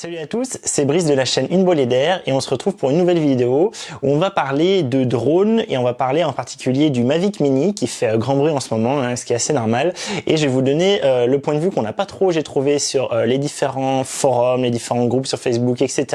Salut à tous, c'est Brice de la chaîne Une Bolée d'air et on se retrouve pour une nouvelle vidéo où on va parler de drones et on va parler en particulier du Mavic Mini qui fait grand bruit en ce moment, hein, ce qui est assez normal. Et je vais vous donner euh, le point de vue qu'on n'a pas trop, j'ai trouvé sur euh, les différents forums, les différents groupes sur Facebook, etc.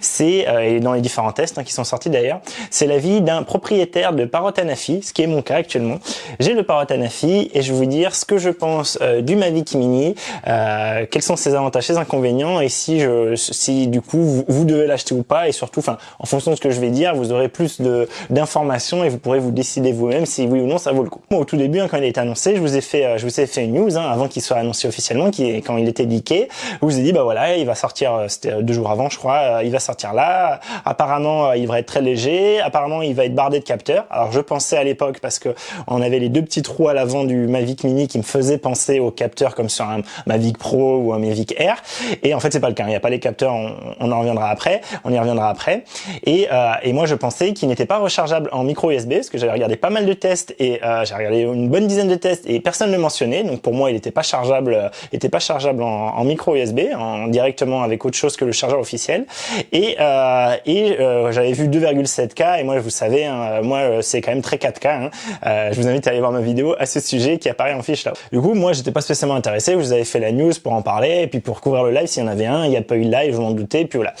C'est euh, et dans les différents tests hein, qui sont sortis d'ailleurs, c'est l'avis d'un propriétaire de Parrot Anafi, ce qui est mon cas actuellement. J'ai le Parrot Anafi et je vais vous dire ce que je pense du Mavic Mini, quels sont ses avantages, ses inconvénients et si je si du coup vous, devez l'acheter ou pas et surtout enfin en fonction de ce que je vais dire vous aurez plus de d'informations et vous pourrez vous décider vous-même si oui ou non ça vaut le coup. Moi au tout début hein, quand il a été annoncé je vous ai fait euh, je vous ai fait une news hein, avant qu'il soit annoncé officiellement qui quand il était leaké. Je vous ai dit bah voilà il va sortir euh, c'était euh, deux jours avant je crois il va sortir là. Apparemment il va être très léger. Apparemment il va être bardé de capteurs. Alors je pensais à l'époque parce que on avait les deux petits trous à l'avant du Mavic Mini qui me faisaient penser aux capteurs comme sur un Mavic Pro ou un Mavic Air. Et en fait c'est pas le cas il n'y a pas les capteurs, on, en reviendra après, on y reviendra après. Et, euh, et moi je pensais qu'il n'était pas rechargeable en micro USB, parce que j'avais regardé pas mal de tests et euh, j'ai regardé une bonne dizaine de tests et personne ne le mentionnait. Donc pour moi il n'était pas chargeable, euh, était pas chargeable en, en, micro USB, en directement avec autre chose que le chargeur officiel. Et, euh, et euh, j'avais vu 2,7K et moi vous savez, hein, moi c'est quand même très 4K. Hein. Euh, je vous invite à aller voir ma vidéo à ce sujet qui apparaît en fiche là. Du coup moi j'étais pas spécialement intéressé, vous avais fait la news pour en parler et puis pour couvrir le live s'il y en avait un, il n'y a pas de live, je m'en doutais, puis voilà.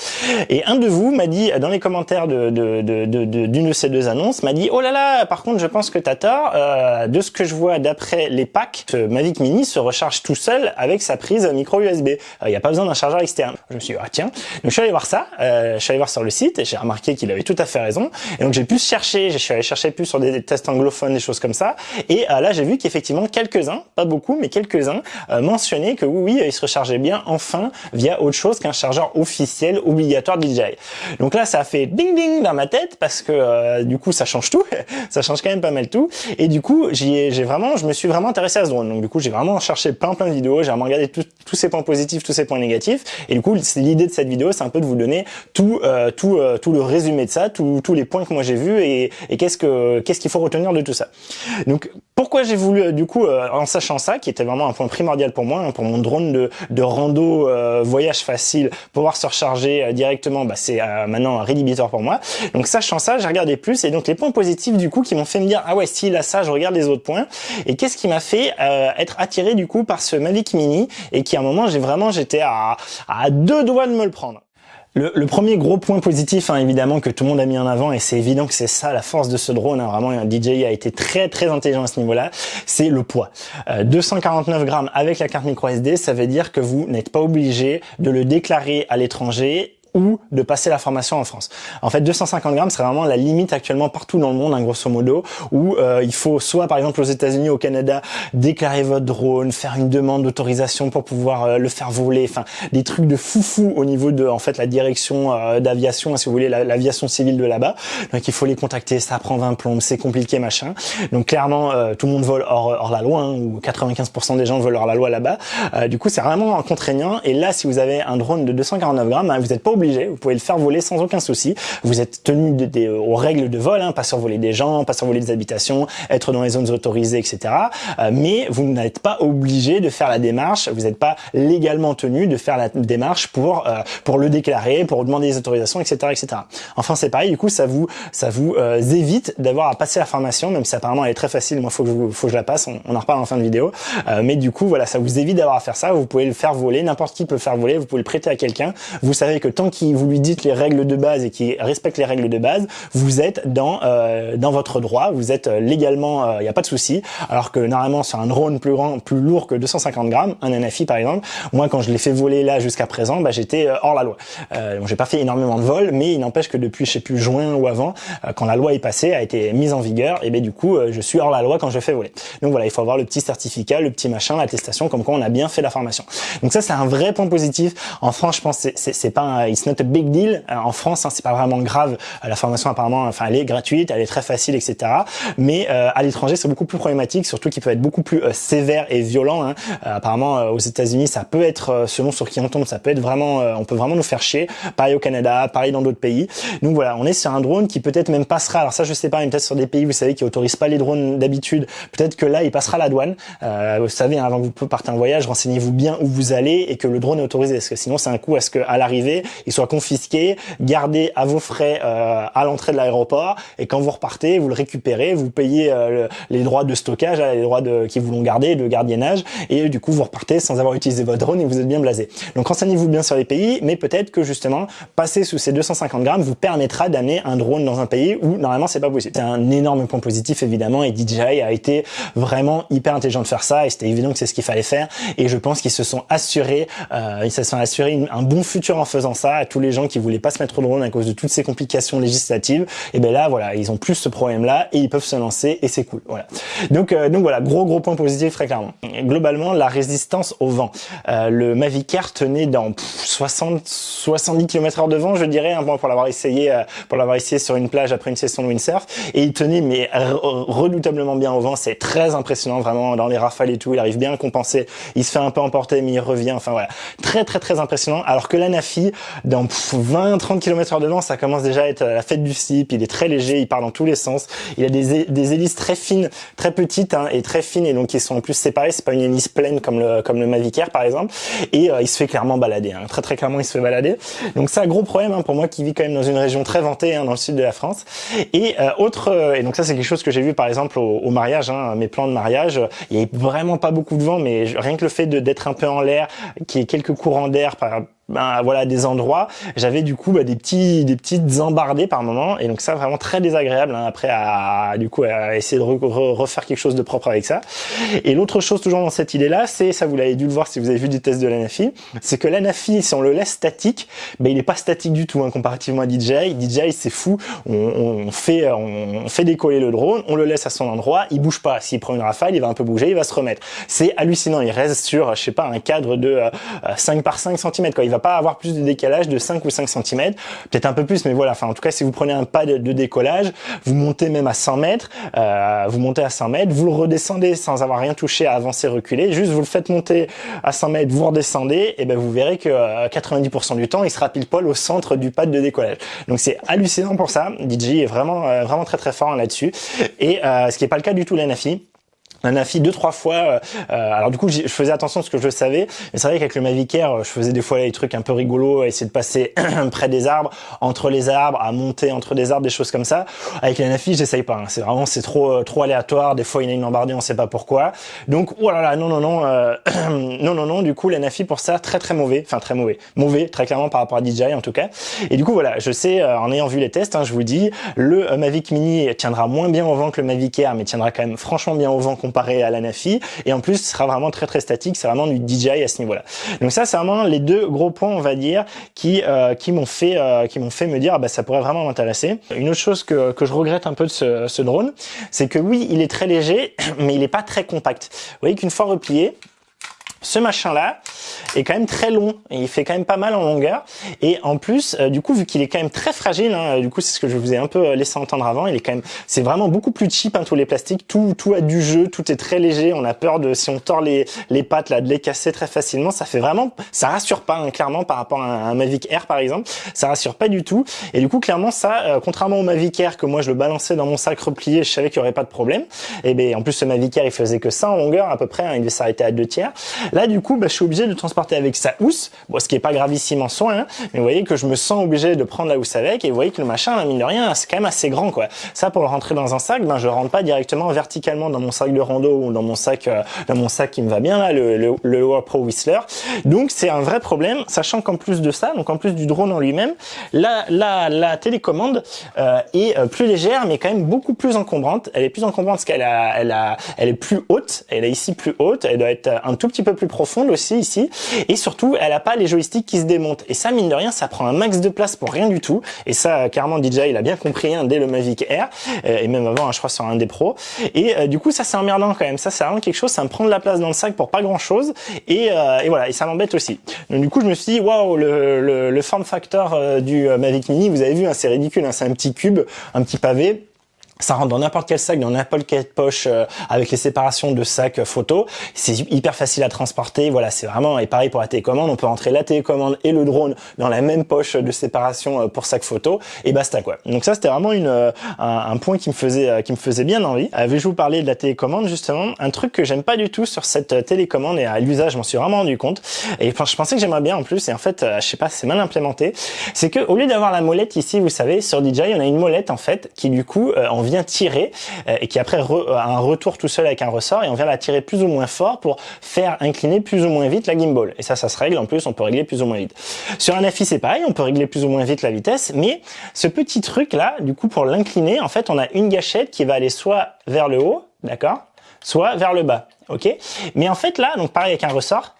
Et un de vous m'a dit, dans les commentaires d'une de, de, de, de, ces deux annonces, m'a dit, oh là là, par contre, je pense que t'as tort, euh, de ce que je vois d'après les packs, ce Mavic Mini se recharge tout seul avec sa prise micro USB. Il n'y a pas besoin d'un chargeur externe. Je me suis dit, ah tiens. Donc je suis allé voir ça, euh, je suis allé voir sur le site et j'ai remarqué qu'il avait tout à fait raison. Et donc j'ai pu chercher, je suis allé chercher plus sur des tests anglophones, des choses comme ça. Et euh, là, j'ai vu qu'effectivement, quelques-uns, pas beaucoup, mais quelques-uns, euh, mentionnaient que oui, oui, il se rechargeait bien enfin via autre chose qu'un chargeur officiel obligatoire DJI. Donc là, ça a fait ding ding dans ma tête parce que euh, du coup, ça change tout, ça change quand même pas mal tout. Et du coup, j'ai vraiment, je me suis vraiment intéressé à ce drone. Donc du coup, j'ai vraiment cherché plein plein de vidéos, j'ai vraiment regardé tous ces points positifs, tous ces points négatifs. Et du coup, l'idée de cette vidéo, c'est un peu de vous donner tout euh, tout euh, tout le résumé de ça, tous les points que moi j'ai vus et, et qu'est-ce que qu'est-ce qu'il faut retenir de tout ça. Donc pourquoi j'ai voulu du coup en sachant ça, qui était vraiment un point primordial pour moi, hein, pour mon drone de, de rando voyage facile, pouvoir se recharger euh, directement, bah, c'est euh, maintenant un rédhibitoire pour moi. Donc sachant ça, j'ai regardé plus et donc les points positifs du coup qui m'ont fait me dire ah ouais s'il a ça, je regarde les autres points. Et qu'est-ce qui m'a fait euh, être attiré du coup par ce Mavic Mini et qui à un moment j'ai vraiment j'étais à deux doigts de me le prendre. Le, premier gros point positif, hein, évidemment, que tout le monde a mis en avant, et c'est évident que c'est ça la force de ce drone, hein, vraiment, DJI a été très très intelligent à ce niveau-là, c'est le poids. 249 grammes avec la carte micro SD, ça veut dire que vous n'êtes pas obligé de le déclarer à l'étranger ou de passer la formation en France. En fait, 250 grammes serait vraiment la limite actuellement partout dans le monde, hein, grosso modo, où euh, il faut soit, par exemple, aux États-Unis, au Canada, déclarer votre drone, faire une demande d'autorisation pour pouvoir euh, le faire voler, enfin, des trucs de foufou au niveau de, en fait, la direction euh, d'aviation, hein, si vous voulez, l'aviation civile de là-bas. Donc, il faut les contacter, ça prend 20 plombes, c'est compliqué, machin. Donc, clairement, tout le monde vole hors, hors la loi, hein, ou 95% des gens volent hors la loi là-bas. du coup, c'est vraiment contraignant. Et là, si vous avez un drone de 249 grammes, vous n'êtes pas obligé vous pouvez le faire voler sans aucun souci. Vous êtes tenu de, aux règles de vol, hein, pas survoler des gens, pas survoler des habitations, être dans les zones autorisées, etc. Euh, mais vous n'êtes pas obligé de faire la démarche, vous n'êtes pas légalement tenu de faire la démarche pour euh, pour le déclarer, pour demander des autorisations, etc., etc. Enfin, c'est pareil. Du coup, ça vous ça vous euh, évite d'avoir à passer la formation, même si apparemment elle est très facile. Moi, faut que faut que je la passe. On, en reparle en fin de vidéo. mais du coup, voilà, ça vous évite d'avoir à faire ça. Vous pouvez le faire voler. N'importe qui peut le faire voler. Vous pouvez le prêter à quelqu'un. Vous savez que tant qu'il vous lui dites les règles de base et qui respecte les règles de base, vous êtes dans euh, dans votre droit, vous êtes euh, légalement, il euh, n'y a pas de souci. Alors que normalement sur un drone plus grand, plus lourd que 250 grammes, un NFI par exemple, moi quand je l'ai fait voler là jusqu'à présent, bah, j'étais hors la loi. Euh, j'ai pas fait énormément de vols, mais il n'empêche que depuis je sais plus juin ou avant, quand la loi est passée, a été mise en vigueur, et ben du coup je suis hors la loi quand je fais voler. Donc voilà, il faut avoir le petit certificat, le petit machin, l'attestation comme quoi on a bien fait la formation. Donc ça c'est un vrai point positif. En France, je pense c'est pas, il it's not a big deal. en France, hein, c'est pas vraiment grave. la formation apparemment, enfin, elle est gratuite, elle est très facile, etc. Mais à l'étranger, c'est beaucoup plus problématique, surtout qu'il peut être beaucoup plus sévère et violent. Hein. apparemment, aux États-Unis, ça peut être, selon sur qui on tombe, ça peut être vraiment, on peut vraiment nous faire chier. Pareil au Canada, pareil dans d'autres pays. Donc voilà, on est sur un drone qui peut-être même passera. Alors ça, je sais pas, mais peut-être sur des pays, vous savez, qui autorisent pas les drones d'habitude. Peut-être que là, il passera la douane. Euh, vous savez, hein, avant que vous partez en voyage, renseignez-vous bien où vous allez et que le drone est autorisé. Parce que sinon, c'est un coup à ce qu'à l'arrivée, il soit confisqué, gardé à vos frais euh, à l'entrée de l'aéroport. Et quand vous repartez, vous le récupérez, vous payez euh, les droits de stockage, les droits de, qui vous l'ont gardé, de gardiennage. Et du coup, vous repartez sans avoir utilisé votre drone et vous êtes bien blasé. Donc renseignez-vous bien sur les pays, mais peut-être que justement, passer sous ces 250 grammes vous permettra d'amener un drone dans un pays où normalement c'est pas possible. C'est un énorme point positif évidemment et DJI a été vraiment hyper intelligent de faire ça et c'était évident que c'est ce qu'il fallait faire et je pense qu'ils se sont assurés, euh, ils se sont assurés un bon futur en faisant ça à tous les gens qui voulaient pas se mettre au drone à cause de toutes ces complications législatives. Et ben là voilà, ils ont plus ce problème là et ils peuvent se lancer et c'est cool. Voilà. Donc euh, donc voilà, gros gros point positif très clairement. Globalement, la résistance au vent. Euh, le Mavic Air tenait dans 60 70 km/h de vent, je dirais, hein, pour l'avoir essayé euh, pour l'avoir essayé sur une plage après une session de windsurf et il tenait mais redoutablement bien au vent, c'est très impressionnant vraiment dans les rafales et tout, il arrive bien à compenser, il se fait un peu emporter mais il revient, enfin voilà, très très très impressionnant alors que la Nafi dans 20-30 km/h de vent, ça commence déjà à être la fête du slip, il est très léger, il part dans tous les sens, il a des, des hélices très fines, très petites hein, et très fines et donc ils sont en plus séparés, c'est pas une hélice pleine comme le comme le Mavic Air par exemple et euh, il se fait clairement balader, hein. très très clairement il se fait balader. Donc c'est un gros problème hein, pour moi qui vit quand même dans une région très ventée hein, dans le sud de la France. Et euh, autre euh, et donc ça c'est quelque chose que j'ai vu par exemple au, mariage, hein, mes plans de mariage, il y avait vraiment pas beaucoup de vent, mais rien que le fait d'être un peu en l'air, qu'il y ait quelques courants d'air par ben voilà des endroits. J'avais du coup bah, des petits des petites embardées par moment. Et donc ça vraiment très désagréable hein, après à du coup à essayer de refaire quelque chose de propre avec ça. Et l'autre chose toujours dans cette idée là c'est ça vous l'avez dû le voir si vous avez vu des tests de l'Anafi c'est que l'Anafi si on le laisse statique ben il est pas statique du tout hein, comparativement à DJI DJI c'est fou. On, on, fait on fait décoller le drone on le laisse à son endroit il bouge pas. S'il prend une rafale il va un peu bouger il va se remettre. C'est hallucinant. Il reste sur je sais pas un cadre de 5 euh, par 5 cm quoi. Il va pas avoir plus de décalage de 5 ou 5 cm, peut-être un peu plus, mais voilà. Enfin, en tout cas, si vous prenez un pas de, décollage, vous montez même à 100 mètres, euh, vous montez à 100 mètres, vous le redescendez sans avoir rien touché à avancer, reculer, juste vous le faites monter à 100 mètres, vous redescendez, et ben vous verrez que 90% euh, du temps, il sera pile poil au centre du pas de décollage. Donc c'est hallucinant pour ça. DJ est vraiment euh, vraiment très très fort là-dessus. Et ce qui n'est pas le cas du tout la Nafi un affi deux trois fois euh, euh, alors du coup je faisais attention à ce que je savais mais c'est vrai qu'avec le Mavic Air je faisais des fois des trucs un peu rigolos à essayer de passer près des arbres entre les arbres à monter entre des arbres des choses comme ça. Avec la Nafi j'essaye pas hein. c'est vraiment c'est trop euh, trop aléatoire. Des fois il y a une embardée on sait pas pourquoi. Donc oh non non non non non non du coup la Nafi pour ça très très mauvais. Enfin très mauvais. Mauvais très clairement par rapport à DJI en tout cas. Et du coup voilà je sais en ayant vu les tests hein, je vous dis le Mavic Mini tiendra moins bien au vent que le Mavic Air mais tiendra quand même franchement bien au vent comparé à la Nafi. Et en plus ce sera vraiment très très statique. C'est vraiment du DJI à ce niveau là donc ça c'est vraiment les deux gros points on va dire qui euh, qui m'ont fait euh, qui m'ont fait me dire ah bah ça pourrait vraiment m'intéresser. Une autre chose que, que je regrette un peu de ce, ce drone c'est que oui il est très léger mais il est pas très compact. Vous voyez qu'une fois replié ce machin là est quand même très long il fait quand même pas mal en longueur. Et en plus euh, du coup vu qu'il est quand même très fragile hein, du coup c'est ce que je vous ai un peu euh, laissé entendre avant il est quand même c'est vraiment beaucoup plus cheap hein, tous les plastiques. Tout tout a du jeu tout est très léger. On a peur de si on tord les les pattes là de les casser très facilement. Ça fait vraiment ça rassure pas hein, clairement par rapport à un, Mavic Air par exemple. Ça rassure pas du tout. Et du coup clairement ça euh, contrairement au Mavic Air que moi je le balançais dans mon sac replié je savais qu'il y aurait pas de problème. Et ben en plus ce Mavic Air il faisait que ça en longueur à peu près il devait s'arrêter à deux tiers Là, du coup, bah, je suis obligé de transporter avec sa housse, bon, ce qui est pas gravissime en soi, hein, mais vous voyez que je me sens obligé de prendre la housse avec, et vous voyez que le machin, mine de rien, c'est quand même assez grand, quoi. Ça, pour le rentrer dans un sac, ben, je rentre pas directement verticalement dans mon sac de rando ou dans mon sac, euh, dans mon sac qui me va bien, là, le, le, le Pro Whistler. Donc, c'est un vrai problème, sachant qu'en plus de ça, donc en plus du drone en lui-même, la, la, la télécommande euh, est euh, plus légère, mais quand même beaucoup plus encombrante. Elle est plus encombrante parce qu'elle a, elle a, elle est plus haute, elle est ici plus haute, elle doit être un tout petit peu plus profonde aussi ici. Et surtout, elle a pas les joysticks qui se démontent. Et ça, mine de rien, ça prend un max de place pour rien du tout. Et ça, carrément, DJI, il a bien compris hein, dès le Mavic Air, euh, et même avant, hein, je crois, sur un des pros. Et euh, du coup, ça, c'est emmerdant quand même. Ça, c'est vraiment quelque chose, ça me prend de la place dans le sac pour pas grand chose. Et, euh, voilà, et ça m'embête aussi. Donc du coup, je me suis dit, waouh, le, le, le, form factor du Mavic Mini, vous avez vu, hein, c'est ridicule, hein, c'est un petit cube, un petit pavé ça rentre dans n'importe quel sac, dans n'importe quelle poche euh, avec les séparations de sacs euh, photo. C'est hyper facile à transporter. Voilà, c'est vraiment et pareil pour la télécommande. On peut rentrer la télécommande et le drone dans la même poche de séparation euh, pour sac photo et basta quoi. Donc ça c'était vraiment une un, point qui me faisait qui me faisait bien envie. Euh, je vous parler de la télécommande justement? Un truc que j'aime pas du tout sur cette télécommande et à l'usage, je m'en suis vraiment rendu compte. Et je pensais que j'aimerais bien en plus et en fait, je sais pas, c'est mal implémenté. C'est que au lieu d'avoir la molette ici, vous savez, sur DJI, on a une molette en fait qui du coup en vient tirer euh, et qui après re, un retour tout seul avec un ressort et on vient la tirer plus ou moins fort pour faire incliner plus ou moins vite la gimbal. Et ça, ça se règle. En plus, on peut régler plus ou moins vite. Sur un affi, c'est pareil. On peut régler plus ou moins vite la vitesse. Mais ce petit truc là, du coup, pour l'incliner, en fait, on a une gâchette qui va aller soit vers le haut, d'accord, soit vers le bas. Ok? Mais en fait là, donc pareil avec un ressort,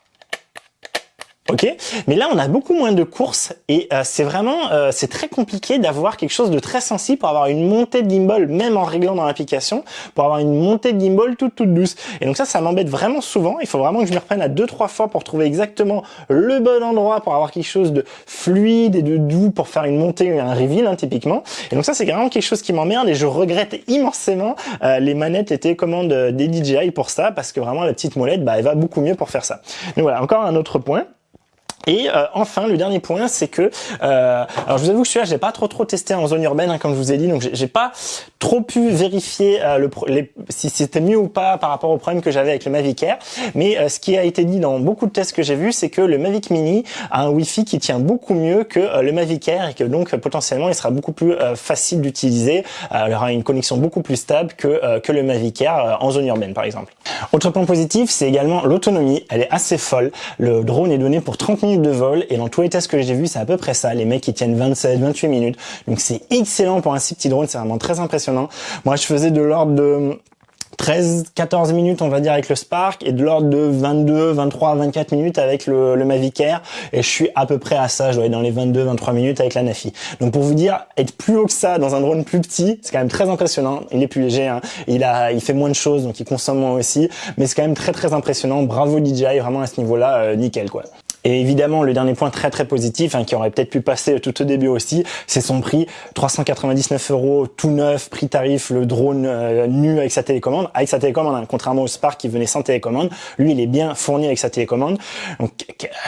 Ok, mais là on a beaucoup moins de courses et euh, c'est vraiment euh, c'est très compliqué d'avoir quelque chose de très sensible pour avoir une montée de gimbal même en réglant dans l'application pour avoir une montée de gimbal toute toute douce. Et donc ça ça m'embête vraiment souvent. Il faut vraiment que je me reprenne à deux trois fois pour trouver exactement le bon endroit pour avoir quelque chose de fluide et de doux pour faire une montée un reveal hein, typiquement. Et donc ça c'est vraiment quelque chose qui m'emmerde et je regrette immensément euh, les manettes et télécommandes des DJI pour ça parce que vraiment la petite molette bah elle va beaucoup mieux pour faire ça. Donc voilà encore un autre point et euh, enfin, le dernier point, c'est que, euh, alors je vous avoue que celui-là, j'ai pas trop trop testé en zone urbaine, hein, comme je vous ai dit, donc j'ai pas trop pu vérifier euh, le, les, si c'était mieux ou pas par rapport au problème que j'avais avec le Mavic Air. Mais euh, ce qui a été dit dans beaucoup de tests que j'ai vus, c'est que le Mavic Mini a un Wi-Fi qui tient beaucoup mieux que euh, le Mavic Air et que donc potentiellement il sera beaucoup plus facile d'utiliser. il aura une connexion beaucoup plus stable que que le Mavic Air en zone urbaine, par exemple. Autre point positif, c'est également l'autonomie. Elle est assez folle. Le drone est donné pour 30 minutes de vol et dans tous les tests que j'ai vus, c'est à peu près ça. Les mecs qui tiennent 27, 28 minutes. Donc c'est excellent pour un si petit drone, c'est vraiment très impressionnant. Moi, je faisais de l'ordre de 13, 14 minutes, on va dire, avec le Spark et de l'ordre de 22, 23, 24 minutes avec le, le Mavic Air. Et je suis à peu près à ça, je dois être dans les 22, 23 minutes avec la Nafi. Donc pour vous dire, être plus haut que ça dans un drone plus petit, c'est quand même très impressionnant. Il est plus léger, hein. il a, il fait moins de choses, donc il consomme moins aussi. Mais c'est quand même très très impressionnant. Bravo DJI, vraiment à ce niveau-là, euh, nickel quoi. Et évidemment, le dernier point très très positif, hein, qui aurait peut-être pu passer tout au début aussi, c'est son prix. 399 euros tout neuf, prix tarif, le drone euh, nu avec sa télécommande. Avec sa télécommande, hein, contrairement au Spark qui venait sans télécommande, lui il est bien fourni avec sa télécommande. Donc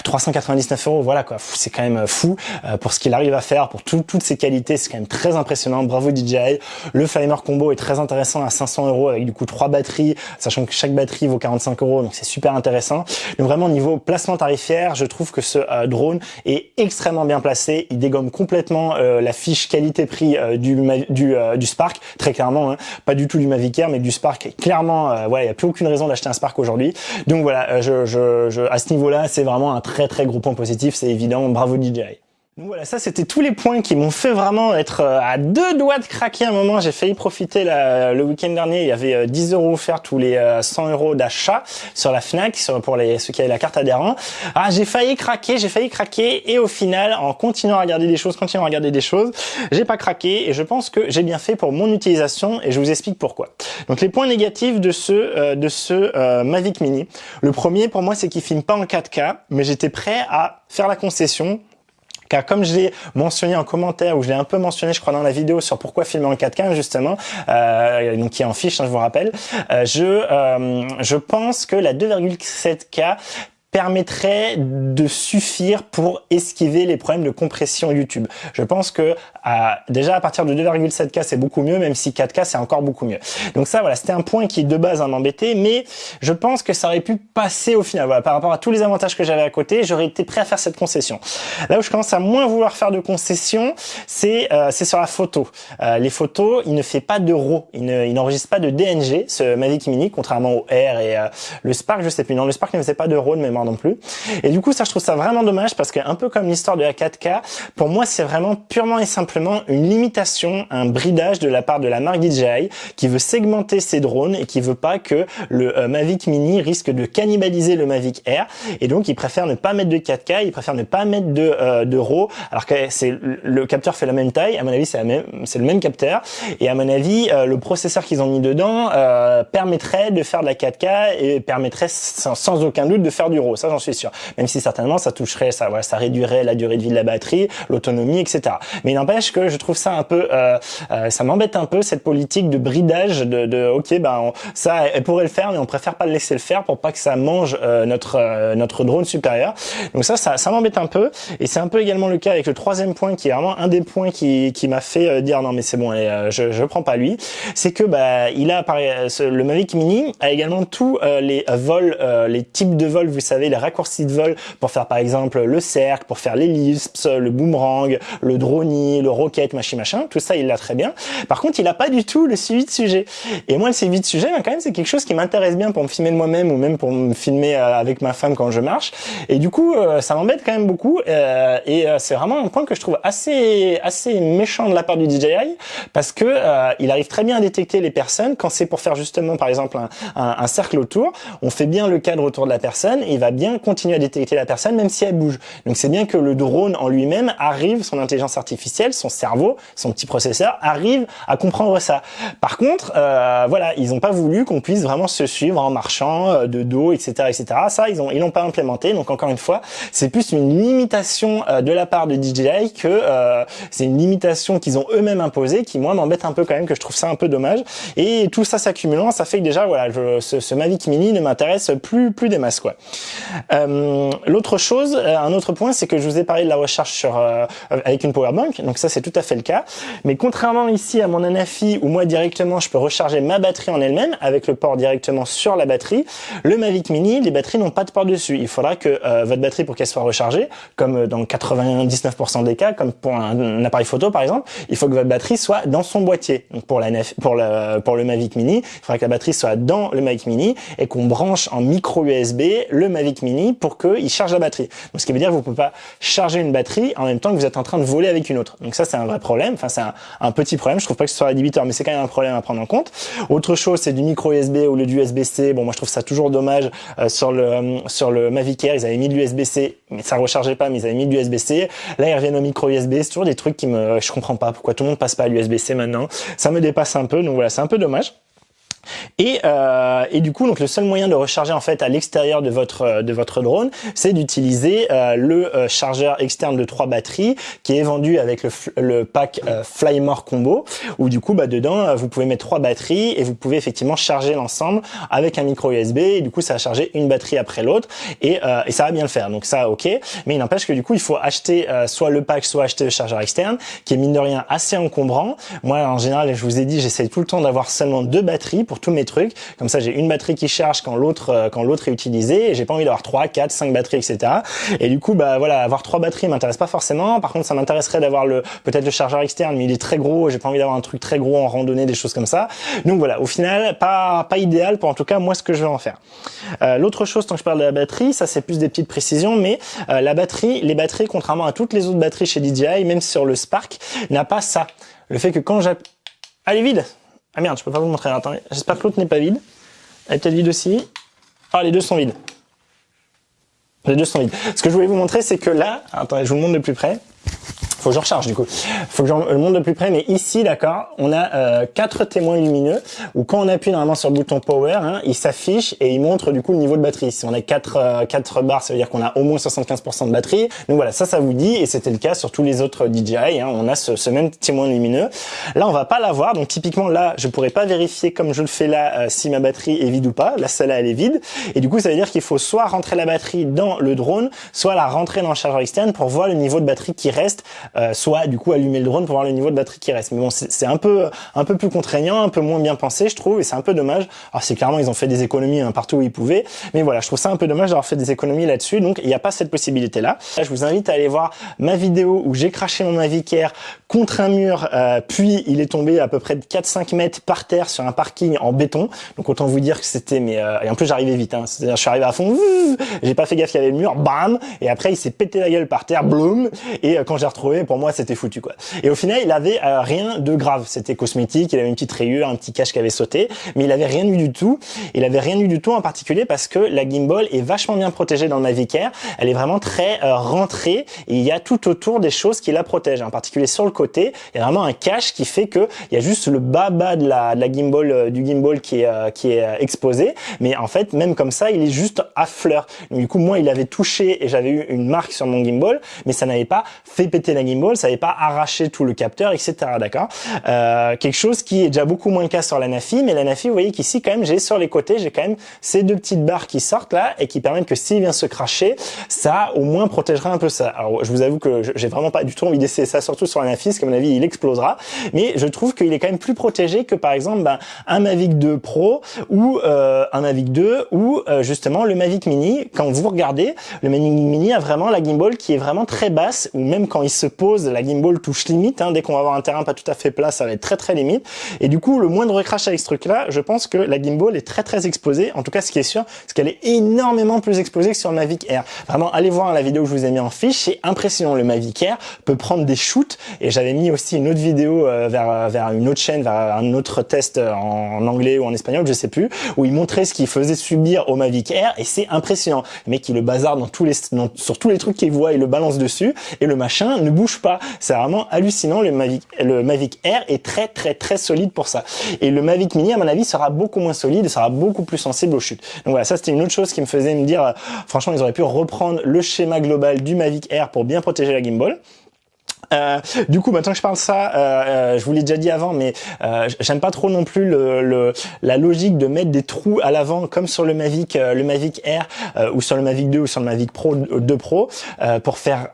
399 euros, voilà quoi, c'est quand même euh, fou euh, pour ce qu'il arrive à faire, pour toutes ses qualités, c'est quand même très impressionnant. Bravo DJI. Le Flamer Combo est très intéressant à 500 euros avec du coup trois batteries, sachant que chaque batterie vaut 45 euros, donc c'est super intéressant. Donc vraiment niveau placement tarifaire, je trouve que ce euh, drone est extrêmement bien placé. Il dégomme complètement euh, la fiche qualité-prix euh, du, du, Spark, très clairement. Hein. Pas du tout du Mavic Air, mais du Spark. Clairement, voilà, il n'y a plus aucune raison d'acheter un Spark aujourd'hui. Donc voilà, je, je, je, à ce niveau-là, c'est vraiment un très très gros point positif. C'est évident. Bravo DJI. Voilà, ça c'était tous les points qui m'ont fait vraiment être euh, à deux doigts de craquer un moment. J'ai failli profiter le week-end dernier. Il y avait 10 euh, euros offerts tous les 100 euh, euros d'achat sur la Fnac pour les, ceux qui avaient la carte adhérent. Ah, j'ai failli craquer, j'ai failli craquer et au final, en continuant à regarder des choses, continuant à regarder des choses, j'ai pas craqué et je pense que j'ai bien fait pour mon utilisation et je vous explique pourquoi. Donc les points négatifs de ce de ce Mavic Mini. Le premier pour moi c'est qu'il filme pas en 4K, mais j'étais prêt à faire la concession car comme je l'ai mentionné en commentaire, ou je l'ai un peu mentionné, je crois, dans la vidéo sur pourquoi filmer en 4K, justement, euh, donc qui est en fiche, hein, je vous rappelle, euh, je, euh, je pense que la 2,7K permettrait de suffire pour esquiver les problèmes de compression YouTube. Je pense que déjà à partir de 2,7K c'est beaucoup mieux, même si 4K c'est encore beaucoup mieux. Donc ça voilà, c'était un point qui de base m'embêtait, mais je pense que ça aurait pu passer au final. Voilà, par rapport à tous les avantages que j'avais à côté, j'aurais été prêt à faire cette concession. Là où je commence à moins vouloir faire de concession, c'est euh, sur la photo. Euh, les photos, il ne fait pas de RAW, il n'enregistre pas de DNG, ce Mavic Mini, contrairement au R et euh, le Spark, je sais plus. Non, le Spark ne faisait pas de RAW de mémoire non plus. Et du coup, ça, je trouve ça vraiment dommage parce que un peu comme l'histoire de la 4K, pour moi, c'est vraiment purement et simplement une limitation, un bridage de la part de la marque DJI qui veut segmenter ses drones et qui veut pas que le euh, Mavic Mini risque de cannibaliser le Mavic Air. Et donc, il préfère ne pas mettre de 4K, il préfère ne pas mettre de, euh, de RAW, alors que c'est le capteur fait la même taille. À mon avis, c'est le même capteur. Et à mon avis, euh, le processeur qu'ils ont mis dedans permettrait de faire de la 4K et permettrait sans, aucun doute de faire du RAW. Ça, j'en suis sûr. Même si certainement, ça toucherait, ça, voilà, ça réduirait la durée de vie de la batterie, l'autonomie, etc. Mais il n'empêche que je trouve ça un peu, ça m'embête un peu cette politique de bridage de, de ok, ben ça, elle pourrait le faire, mais on préfère pas le laisser le faire pour pas que ça mange euh, notre euh, notre drone supérieur. Donc ça, ça, ça m'embête un peu. Et c'est un peu également le cas avec le troisième point, qui est vraiment un des points qui, qui m'a fait euh, dire non mais c'est bon, je je prends pas lui. C'est que bah il a le Mavic Mini a également tous les vols, les types de vols, vous savez, les raccourcis de vol pour faire par exemple le cercle, pour faire l'ellipse, le boomerang, le drone, le rocket, machin machin. Tout ça, il l'a très bien. Par contre, il a pas du tout le suivi de sujet. Et moi, le suivi de sujet, ben, quand même, c'est quelque chose qui m'intéresse bien pour me filmer de moi-même ou même pour me filmer euh, avec ma femme quand je marche. Et du coup, euh, ça m'embête quand même beaucoup. Euh, et c'est vraiment un point que je trouve assez assez méchant de la part du DJI parce que il arrive très bien à détecter les personnes quand c'est pour faire justement, par exemple, un, un, cercle autour. On fait bien le cadre autour de la personne il va bien continuer à détecter la personne même si elle bouge. Donc c'est bien que le drone en lui-même arrive, son intelligence artificielle, son cerveau, son petit processeur arrive à comprendre ça. Par contre, voilà, ils n'ont pas voulu qu'on puisse vraiment se suivre en marchant euh, de dos, etc., etc. Ça, ils ont ils l'ont pas implémenté. Donc encore une fois, c'est plus une limitation euh, de la part de DJI que euh, c'est une limitation qu'ils ont eux-mêmes imposée, qui moi m'embête un peu quand même, que je trouve ça un peu dommage. Et tout ça s'accumulant, ça fait que déjà voilà, ce, ce, Mavic Mini ne m'intéresse plus plus des masses quoi. L'autre chose, un autre point, c'est que je vous ai parlé de la recharge sur avec une powerbank. Donc ça c'est tout à fait le cas. Mais contrairement ici à mon Anafi où moi directement je peux recharger ma batterie en elle-même avec le port directement sur la batterie. Le Mavic Mini, les batteries n'ont pas de port dessus. Il faudra que euh, votre batterie, pour qu'elle soit rechargée, comme euh, dans 99% des cas, comme pour un, appareil photo par exemple, il faut que votre batterie soit dans son boîtier. Donc pour, la pour, le, pour le Mavic Mini, il faudra que la batterie soit dans le Mavic Mini et qu'on branche en micro USB le Mavic Mini pour qu'il charge la batterie. Donc ce qui veut dire que vous ne pouvez pas charger une batterie en même temps que vous êtes en train de voler avec une autre. Donc ça c'est un vrai problème. Enfin c'est un, petit problème. Je trouve pas que ce soit rédhibiteur, mais c'est quand même un problème à prendre en compte. Autre chose, c'est du micro USB au lieu du USB-C. Bon, moi je trouve ça toujours dommage. Euh, sur le euh, sur le Mavic Air, ils avaient mis de l'USB-C, mais ça rechargeait pas, mais ils avaient mis de l'USB-C. Là, ils reviennent au micro USB. C'est toujours des trucs qui me, je comprends pas pourquoi tout le monde passe pas à l'USB-C maintenant. Ça me dépasse un peu, donc voilà, c'est un peu dommage. Et, euh, et, du coup, donc le seul moyen de recharger en fait à l'extérieur de votre euh, de votre drone, c'est d'utiliser euh, le euh, chargeur externe de trois batteries qui est vendu avec le, le pack euh, Flymore Combo, où du coup, bah dedans, vous pouvez mettre trois batteries et vous pouvez effectivement charger l'ensemble avec un micro USB. Et du coup, ça va charger une batterie après l'autre et, et ça va bien le faire. Donc ça, ok. Mais il n'empêche que du coup, il faut acheter soit le pack, soit acheter le chargeur externe, qui est mine de rien assez encombrant. Moi, en général, je vous ai dit, j'essaie tout le temps d'avoir seulement deux batteries pour tous mes trucs. Comme ça, j'ai une batterie qui charge quand l'autre euh, quand l'autre est utilisé. Et j'ai pas envie d'avoir trois, quatre, cinq batteries, etc. Et du coup, bah voilà, avoir trois batteries m'intéresse pas forcément. Par contre, ça m'intéresserait d'avoir le peut-être le chargeur externe, mais il est très gros. J'ai pas envie d'avoir un truc très gros en randonnée, des choses comme ça. Donc voilà, au final, pas pas idéal pour en tout cas moi ce que je vais en faire. Euh, L'autre chose, tant que je parle de la batterie, ça c'est plus des petites précisions, mais euh, la batterie, les batteries, contrairement à toutes les autres batteries chez DJI, même sur le Spark, n'a pas ça. Le fait que quand j'appuie... Est vide ah merde, je peux pas vous montrer. Attendez, j'espère que l'autre n'est pas vide. Elle est peut-être vide aussi. Ah, les deux sont vides. Les deux sont vides. Ce que je voulais vous montrer, c'est que là, attendez, je vous le montre de plus près faut que je recharge du coup. Faut que je le montre de plus près, mais ici, d'accord, on a euh, quatre témoins lumineux où quand on appuie normalement sur le bouton power, hein, il s'affiche et il montre du coup le niveau de batterie. Si on a quatre euh, quatre barres, ça veut dire qu'on a au moins 75% de batterie. Donc voilà, ça, ça vous dit, et c'était le cas sur tous les autres DJI. Hein, on a ce, ce, même témoin lumineux. Là, on va pas l'avoir, donc typiquement là, je pourrais pas vérifier comme je le fais là euh, si ma batterie est vide ou pas. Là, celle-là, elle est vide, et du coup, ça veut dire qu'il faut soit rentrer la batterie dans le drone, soit la rentrer dans le chargeur externe pour voir le niveau de batterie qui reste euh, soit du coup allumer le drone pour voir le niveau de batterie qui reste. Mais bon, c'est un peu un peu plus contraignant, un peu moins bien pensé, je trouve, et c'est un peu dommage. Alors c'est clairement ils ont fait des économies hein, partout où ils pouvaient, mais voilà, je trouve ça un peu dommage d'avoir fait des économies là-dessus. Donc il n'y a pas cette possibilité là. Je vous invite à aller voir ma vidéo où j'ai craché mon Mavic Air contre un mur, puis il est tombé à peu près de 4-5 mètres par terre sur un parking en béton. Donc autant vous dire que c'était mais et en plus j'arrivais vite. Hein. Je suis arrivé à fond, j'ai pas fait gaffe qu'il y avait le mur, bam, et après il s'est pété la gueule par terre, bloom. Et quand j'ai retrouvé, pour moi c'était foutu quoi. Et au final il avait rien de grave. C'était cosmétique, il avait une petite rayure, un petit cache qui avait sauté, mais il avait rien eu du tout. Il avait rien eu du tout en particulier parce que la gimbal est vachement bien protégée dans le Mavic Air. Elle est vraiment très euh, rentrée et il y a tout autour des choses qui la protègent. En particulier sur le côté, il y a vraiment un cache qui fait que il y a juste le bas bas de la, de la gimbal euh, du gimbal qui est euh, qui est exposé, mais en fait même comme ça, il est juste à fleur. du coup moi il avait touché et j'avais eu une marque sur mon gimbal, mais ça n'avait pas fait péter la gimbal, ça n'avait pas arraché tout le capteur, etc. D'accord. Euh, quelque chose qui est déjà beaucoup moins le cas sur la Nafi, mais la Nafi, vous voyez qu'ici quand même j'ai sur les côtés, j'ai quand même ces deux petites barres qui sortent là et qui permettent que s'il vient se cracher, ça au moins protégera un peu ça. Alors je vous avoue que j'ai vraiment pas du tout envie d'essayer ça, surtout sur la Nafi, parce qu'à mon avis il explosera, mais je trouve qu'il est quand même plus protégé que par exemple ben, un Mavic 2 Pro ou euh, un Mavic 2 ou euh, justement le Mavic Mini. Quand vous regardez, le Mavic Mini a vraiment la gimbal qui est vraiment très basse, ou même quand il se la gimbal touche limite. Hein, dès qu'on va avoir un terrain pas tout à fait plat, ça va être très très limite. Et du coup, le moindre crash avec ce truc-là, je pense que la gimbal est très très exposée. En tout cas, ce qui est sûr, c'est qu'elle est énormément plus exposée que sur le Mavic Air. Vraiment, allez voir la vidéo que je vous ai mis en fiche, c'est impressionnant. Le Mavic Air peut prendre des shoots. Et j'avais mis aussi une autre vidéo euh, vers, vers une autre chaîne, vers un autre test en anglais ou en espagnol, je sais plus, où il montrait ce qu'il faisait subir au Mavic Air. Et c'est impressionnant. Le mec, il le bazar dans tous les, sur tous les trucs qu'il voit, il le balance dessus. Et le machin ne bouge pas. C'est vraiment hallucinant. Le Mavic, le Mavic Air est très très très solide pour ça. Et le Mavic Mini, à mon avis, sera beaucoup moins solide et sera beaucoup plus sensible aux chutes. Donc voilà, ça c'était une autre chose qui me faisait me dire, euh, franchement, ils auraient pu reprendre le schéma global du Mavic Air pour bien protéger la gimbal. Euh, du coup, maintenant que je parle ça, euh, je vous l'ai déjà dit avant, mais j'aime pas trop non plus le, la logique de mettre des trous à l'avant comme sur le Mavic, le Mavic Air ou sur le Mavic 2 ou sur le Mavic Pro 2 Pro pour faire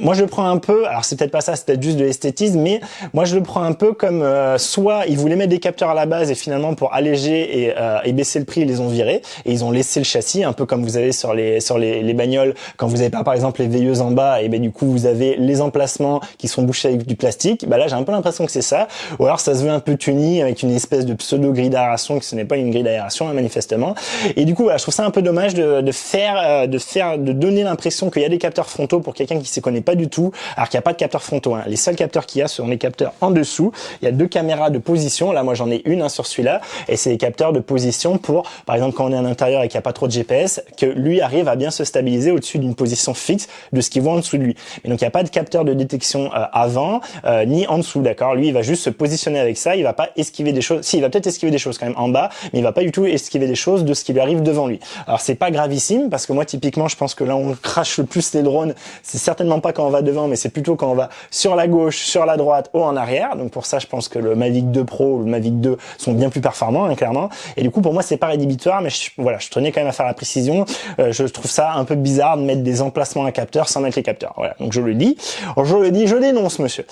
moi je le prends un peu, alors c'est peut-être pas ça, c'est peut-être juste de l'esthétisme, mais moi je le prends un peu comme euh, soit ils voulaient mettre des capteurs à la base et finalement pour alléger et, euh, et, baisser le prix ils les ont virés et ils ont laissé le châssis un peu comme vous avez sur les sur les, les bagnoles quand vous avez pas par exemple les veilleuses en bas et ben du coup vous avez les emplacements qui sont bouchés avec du plastique. Bah là j'ai un peu l'impression que c'est ça, ou alors ça se veut un peu tuni avec une espèce de pseudo grille d'aération que ce n'est pas une grille d'aération hein, manifestement. Et du coup voilà, je trouve ça un peu dommage de, de faire euh, de faire de donner l'impression qu'il y a des capteurs frontaux pour quelqu'un qui s'y connaît pas du tout, alors qu'il n'y a pas de capteur frontaux. Hein. Les seuls capteurs qu'il y a sont les capteurs en dessous. Il y a deux caméras de position. Là, moi, j'en ai une hein, sur celui-là, et c'est les capteurs de position pour, par exemple, quand on est à l'intérieur et qu'il n'y a pas trop de GPS, que lui arrive à bien se stabiliser au-dessus d'une position fixe de ce qu'il voit en dessous de lui. Et donc, il n'y a pas de capteur de détection euh, avant euh, ni en dessous, d'accord? Lui, il va juste se positionner avec ça. Il va pas esquiver des choses. Si, il va peut-être esquiver des choses quand même en bas, mais il va pas du tout esquiver des choses de ce qui lui arrive devant lui. Alors, c'est pas gravissime parce que moi, typiquement, je pense que là, on crache le plus les drones. C'est certainement pas quand on va devant, mais c'est plutôt quand on va sur la gauche, sur la droite ou en arrière. Donc pour ça, je pense que le Mavic 2 Pro ou le Mavic 2 sont bien plus performants, hein, clairement. Et du coup, pour moi, c'est pas rédhibitoire, mais je, voilà, je tenais quand même à faire la précision. Euh, je trouve ça un peu bizarre de mettre des emplacements à capteurs sans mettre les capteurs. Voilà, donc je le dis. je le dis, je dénonce, monsieur.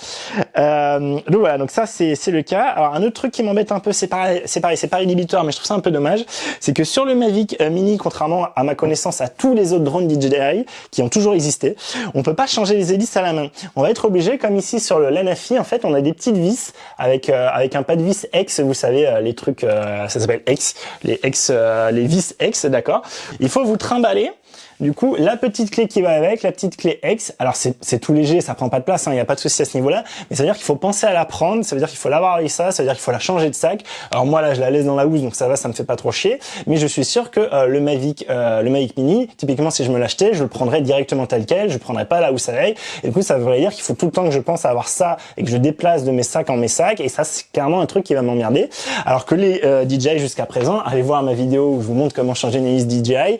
Euh, donc voilà, donc ça c'est le cas. Alors un autre truc qui m'embête un peu, c'est pareil, c'est pareil, pas rédhibitoire, mais je trouve ça un peu dommage, c'est que sur le Mavic euh, Mini, contrairement à ma connaissance à tous les autres drones DJI qui ont toujours existé, on peut changer les hélices à la main. On va être obligé, comme ici sur le Lanafi, en fait, on a des petites vis avec euh, avec un pas de vis X, vous savez, euh, les trucs, euh, ça s'appelle X, les X, les vis X, d'accord? Il faut vous trimballer du coup, la petite clé qui va avec, la petite clé X, alors c'est tout léger, ça prend pas de place, il hein, n'y a pas de souci à ce niveau-là, mais ça veut dire qu'il faut penser à la prendre, ça veut dire qu'il faut l'avoir avec ça, ça veut dire qu'il faut la changer de sac. Alors moi là, je la laisse dans la housse, donc ça va, ça me fait pas trop chier, mais je suis sûr que euh, le Mavic euh, le Mavic Mini, typiquement si je me l'achetais, je le prendrais directement tel quel, je prendrais pas la housse avec, et du coup ça veut dire qu'il faut tout le temps que je pense à avoir ça et que je déplace de mes sacs en mes sacs, et ça c'est clairement un truc qui va m'emmerder. Alors que les euh, DJI jusqu'à présent, allez voir ma vidéo où je vous montre comment changer une hélice DJI,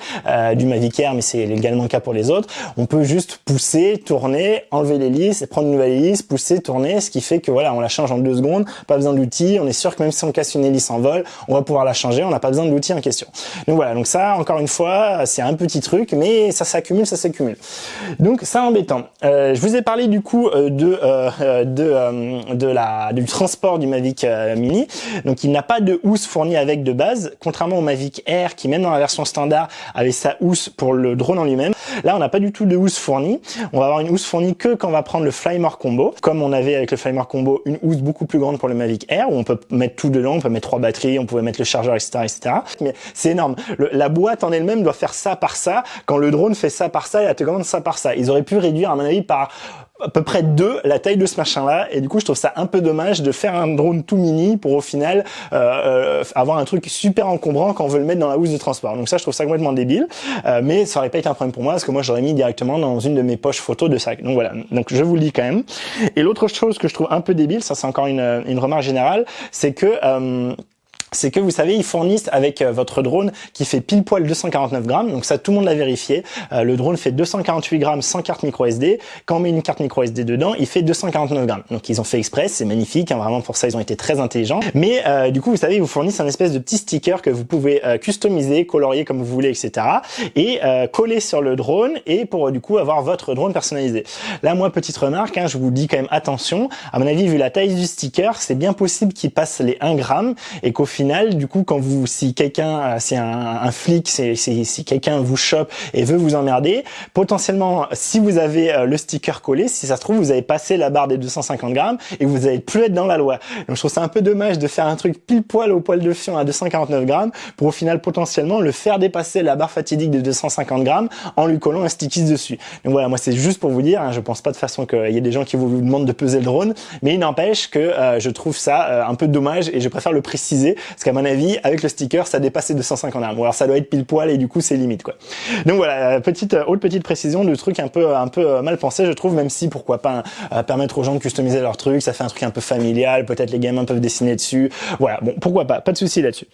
du Mavic Air, mais c'est également le cas pour les autres, on peut juste pousser, tourner, enlever l'hélice, prendre une nouvelle hélice, pousser, tourner, ce qui fait que voilà, on la change en deux secondes, pas besoin d'outils, on est sûr que même si on casse une hélice en vol, on va pouvoir la changer, on n'a pas besoin de l'outil en question. Donc voilà, donc ça, encore une fois, c'est un petit truc, mais ça s'accumule, ça s'accumule. Donc ça embêtant. Euh, je vous ai parlé du coup euh, de euh, de de la du transport du Mavic Mini. Donc il n'a pas de housse fournie avec de base, contrairement au Mavic Air qui même dans la version standard avait sa housse pour le drone en lui-même. Là, on n'a pas du tout de housse fournie. On va avoir une housse fournie que quand on va prendre le Flymore Combo. Comme on avait avec le Flymore Combo une housse beaucoup plus grande pour le Mavic Air, où on peut mettre tout dedans, on peut mettre trois batteries, on pouvait mettre le chargeur, etc. etc. Mais c'est énorme. la boîte en elle-même doit faire ça par ça, quand le drone fait ça par ça et la télécommande ça par ça. Ils auraient pu réduire, à mon avis, par à peu près deux la taille de ce machin là et du coup je trouve ça un peu dommage de faire un drone tout mini pour au final euh, euh, avoir un truc super encombrant quand on veut le mettre dans la housse de transport. Donc ça je trouve ça complètement débile. Euh, mais ça aurait pas été un problème pour moi parce que moi j'aurais mis directement dans une de mes poches photos de sac donc voilà. Donc je vous le dis quand même. Et l'autre chose que je trouve un peu débile ça c'est encore une, une remarque générale c'est que c'est que vous savez, ils fournissent avec euh, votre drone qui fait pile poil 249 grammes, donc ça tout le monde l'a vérifié. Euh, le drone fait 248 grammes sans carte micro SD. Quand on met une carte micro SD dedans, il fait 249 grammes. Donc ils ont fait exprès, c'est magnifique, hein, vraiment pour ça ils ont été très intelligents. Mais euh, du coup, vous savez, ils vous fournissent un espèce de petit sticker que vous pouvez customiser, colorier comme vous voulez, etc. Et coller sur le drone et pour du coup avoir votre drone personnalisé. Là, moi, petite remarque, hein, je vous dis quand même attention. À mon avis, vu la taille du sticker, c'est bien possible qu'il passe les 1 gramme et qu'au final, du coup, quand vous, si quelqu'un, c'est un, un, flic, c'est si quelqu'un vous chope et veut vous emmerder, potentiellement, si vous avez euh, le sticker collé, si ça se trouve, vous avez passé la barre des 250 grammes et vous allez plus être dans la loi. Donc, je trouve ça un peu dommage de faire un truc pile poil au poil de fion à 249 grammes pour au final potentiellement le faire dépasser la barre fatidique des 250 grammes en lui collant un sticky dessus. Donc voilà, moi c'est juste pour vous dire, hein, je pense pas de façon qu'il y ait des gens qui vous demandent de peser le drone, mais il n'empêche que euh, je trouve ça euh, un peu dommage et je préfère le préciser parce qu'à mon avis, avec le sticker, ça dépassait 250 grammes. Ou alors ça doit être pile poil et du coup c'est limite quoi. Donc voilà, euh, petite euh, autre petite précision de truc un peu un peu euh, mal pensé, je trouve, même si pourquoi pas permettre aux gens de customiser leur truc, ça fait un truc un peu familial, peut-être les gamins peuvent dessiner dessus. Voilà, bon pourquoi pas, pas de souci là-dessus.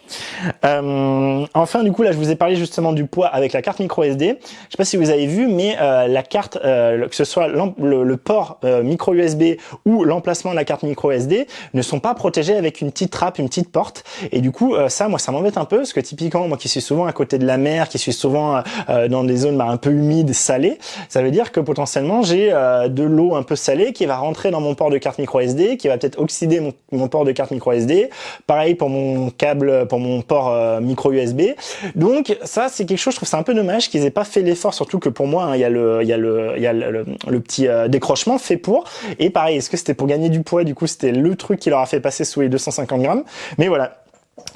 Euh, enfin du coup là je vous ai parlé justement du poids avec la carte micro SD. Je sais pas si vous avez vu, mais la carte, que ce soit le, le, port micro USB ou l'emplacement de la carte micro SD, ne sont pas protégés avec une petite trappe, une petite porte. Et du coup, euh, ça, moi, ça m'embête un peu, parce que typiquement, moi qui suis souvent à côté de la mer, qui suis souvent euh, dans des zones bah, un peu humides, salées, ça veut dire que potentiellement, j'ai euh, de l'eau un peu salée qui va rentrer dans mon port de carte micro SD, qui va peut-être oxyder mon, port de carte micro SD. Pareil pour mon câble, pour mon port micro USB. Donc ça, c'est quelque chose, je trouve ça un peu dommage qu'ils aient pas fait l'effort, surtout que pour moi, hein, il y a le, y a le, y a le, le petit décrochement fait pour. Et pareil, est-ce que c'était pour gagner du poids? Du coup, c'était le truc qui leur a fait passer sous les 250 grammes. Mais voilà,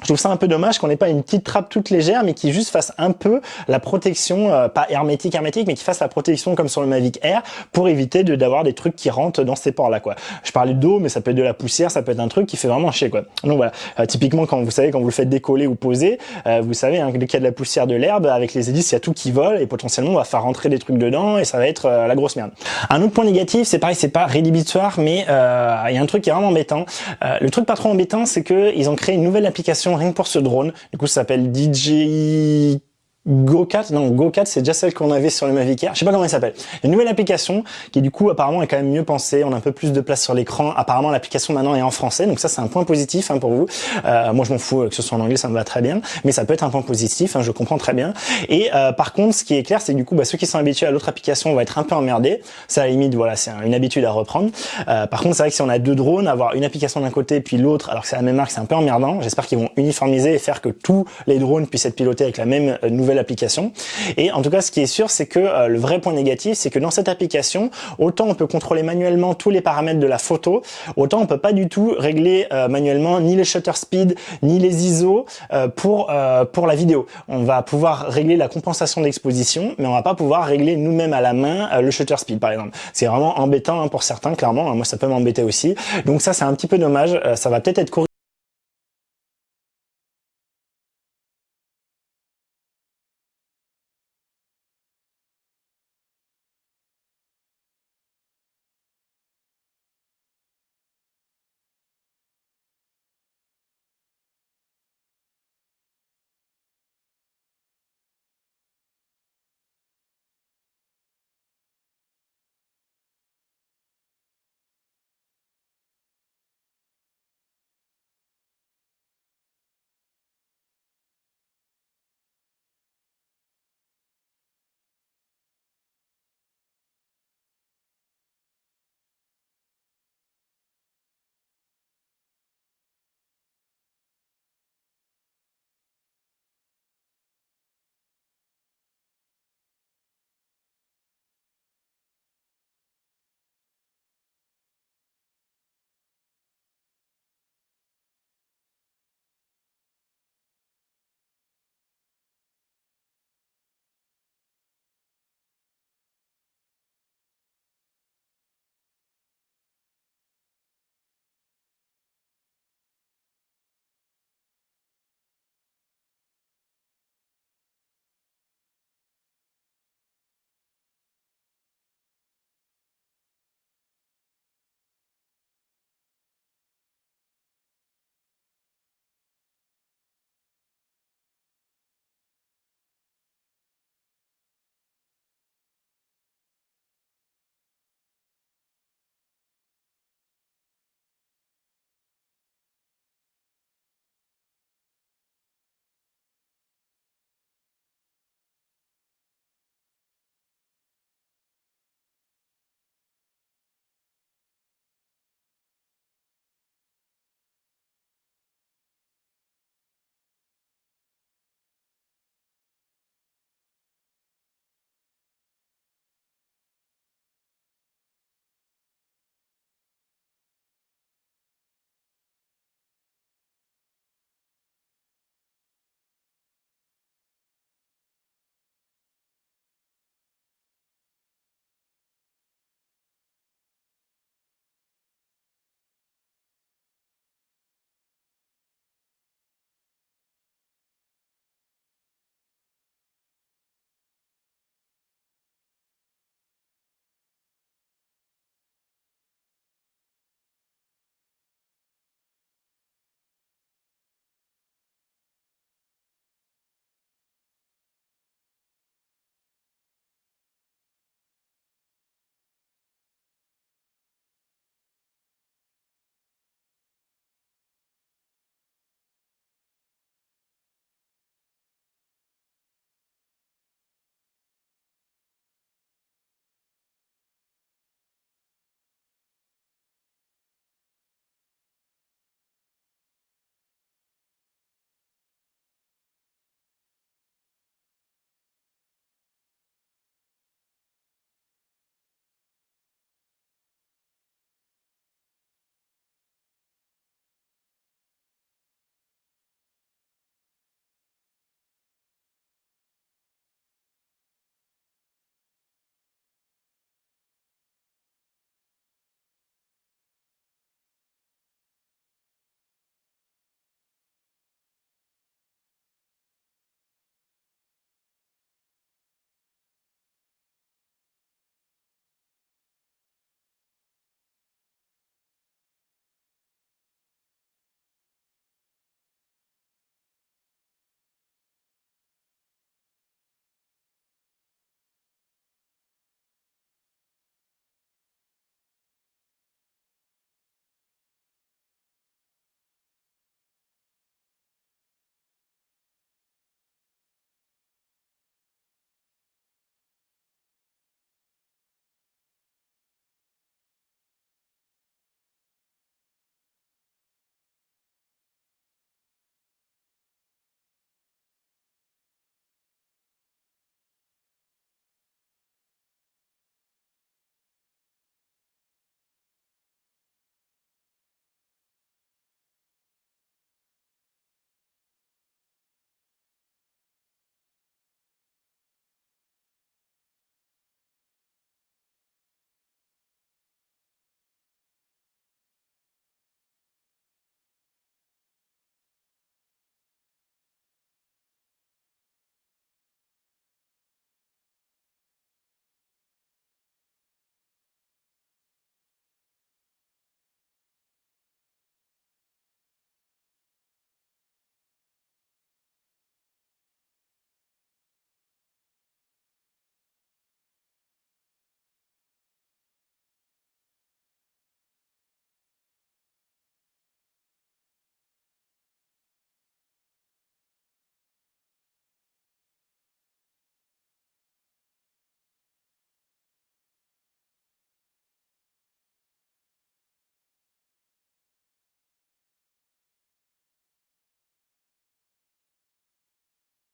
je trouve ça un peu dommage qu'on n'ait pas une petite trappe toute légère, mais qui juste fasse un peu la protection, euh, pas hermétique hermétique, mais qui fasse la protection comme sur le Mavic Air pour éviter de d'avoir des trucs qui rentrent dans ces ports-là. quoi. Je parlais d'eau, mais ça peut être de la poussière, ça peut être un truc qui fait vraiment chier. quoi. Donc voilà, euh, typiquement quand vous savez quand vous le faites décoller ou poser, euh, vous savez hein, dès qu'il y a de la poussière, de l'herbe, avec les hélices, il y a tout qui vole et potentiellement on va faire rentrer des trucs dedans et ça va être la grosse merde. Un autre point négatif, c'est pareil, c'est pas rédhibitoire, mais il y a un truc qui est vraiment embêtant. le truc pas trop embêtant, c'est que ils ont créé une nouvelle application rien que pour ce drone. Du coup, ça s'appelle DJI GoCat, non GoCat c'est déjà celle qu'on avait sur le Mavic Air, je sais pas comment elle s'appelle. Une nouvelle application qui du coup apparemment est quand même mieux pensée, on a un peu plus de place sur l'écran. Apparemment l'application maintenant est en français, donc ça c'est un point positif hein, pour vous. Euh, moi je m'en fous que ce soit en anglais, ça me va très bien, mais ça peut être un point positif, hein, je comprends très bien. Et euh, par contre ce qui est clair c'est du coup bah, ceux qui sont habitués à l'autre application vont être un peu emmerdés. Ça à la limite voilà c'est une habitude à reprendre. Euh, par contre c'est vrai que si on a deux drones, avoir une application d'un côté puis l'autre alors que c'est la même marque c'est un peu emmerdant. J'espère qu'ils vont uniformiser et faire que tous les drones puissent être pilotés avec la même nouvelle application. Et en tout cas, ce qui est sûr, c'est que euh, le vrai point négatif, c'est que dans cette application, autant on peut contrôler manuellement tous les paramètres de la photo, autant on peut pas du tout régler euh, manuellement ni les shutter speed, ni les ISO euh, pour pour la vidéo. On va pouvoir régler la compensation d'exposition, mais on va pas pouvoir régler nous-mêmes à la main le shutter speed, par exemple. C'est vraiment embêtant hein, pour certains, clairement. Moi, ça peut m'embêter aussi. Donc ça, c'est un petit peu dommage. ça va peut-être être corrigé